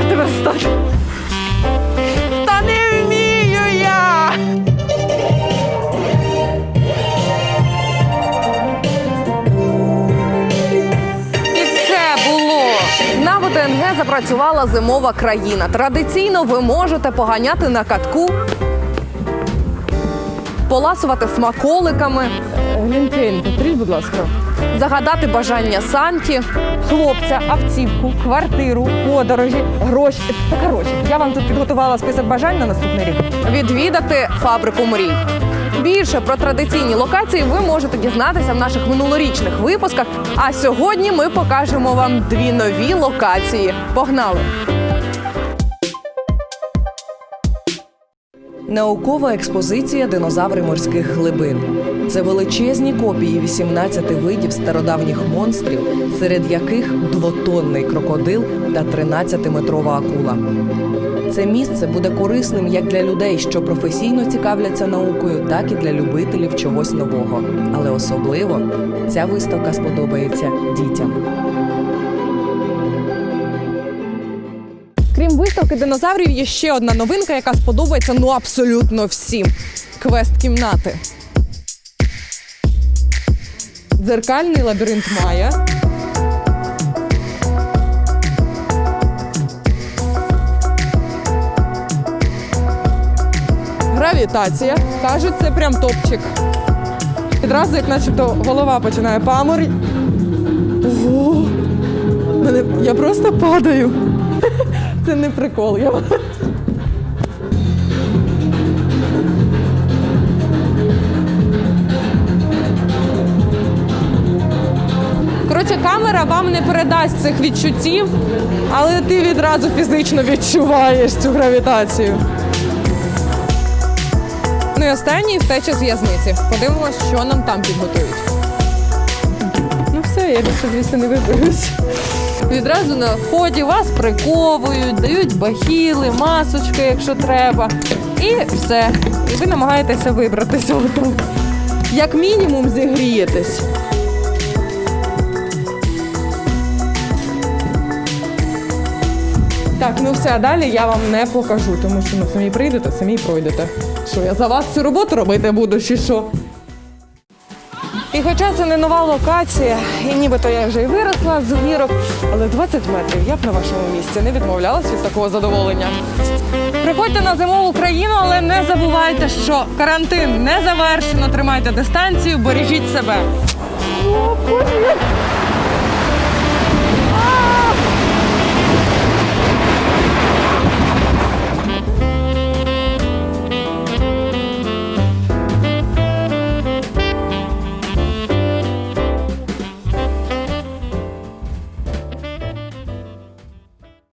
Ага, тепер. Та не вмію я! І це було на ВТНГ запрацювала зимова країна. Традиційно ви можете поганяти на катку, поласувати смаколиками. Глінтвейн, повторіть, будь ласка. Загадати бажання Санті, хлопця, автівку, квартиру, подорожі, гроші. Та коротше, я вам тут підготувала список бажань на наступний рік. Відвідати фабрику мрій. Більше про традиційні локації ви можете дізнатися в наших минулорічних випусках. А сьогодні ми покажемо вам дві нові локації. Погнали! Наукова експозиція динозаври морських глибин. Це величезні копії 18 видів стародавніх монстрів, серед яких двотонний крокодил та 13-метрова акула. Це місце буде корисним як для людей, що професійно цікавляться наукою, так і для любителів чогось нового. Але особливо ця виставка сподобається дітям. Крім виставки динозаврів, є ще одна новинка, яка сподобається ну абсолютно всім: квест кімнати. Дзеркальний лабіринт Майя. Гравітація. Кажуть, це прям топчик. Відразу, як начебто, голова починає паморі. Ого! Я просто падаю. Це не прикол. Я... Коротше, камера вам не передасть цих відчуттів, але ти відразу фізично відчуваєш цю гравітацію. Ну і останній втеча з в'язниці. Подивимось, що нам там підготують. Ну все, я більше звідси не виберусь. Відразу на вході вас приковують, дають бахіли, масочки, якщо треба. І все. І ви намагаєтеся вибратися. Як мінімум зігрієтесь. Так, ну все, а далі я вам не покажу, тому що ну, самі прийдете, самі пройдете. Що я за вас цю роботу робити буду, чи що? І хоча це не нова локація, і нібито я вже й виросла з гірок, але 20 метрів я б на вашому місці не відмовлялась від такого задоволення. Приходьте на зимову Україну, але не забувайте, що карантин не завершено. Тримайте дистанцію, бережіть себе. Привіт!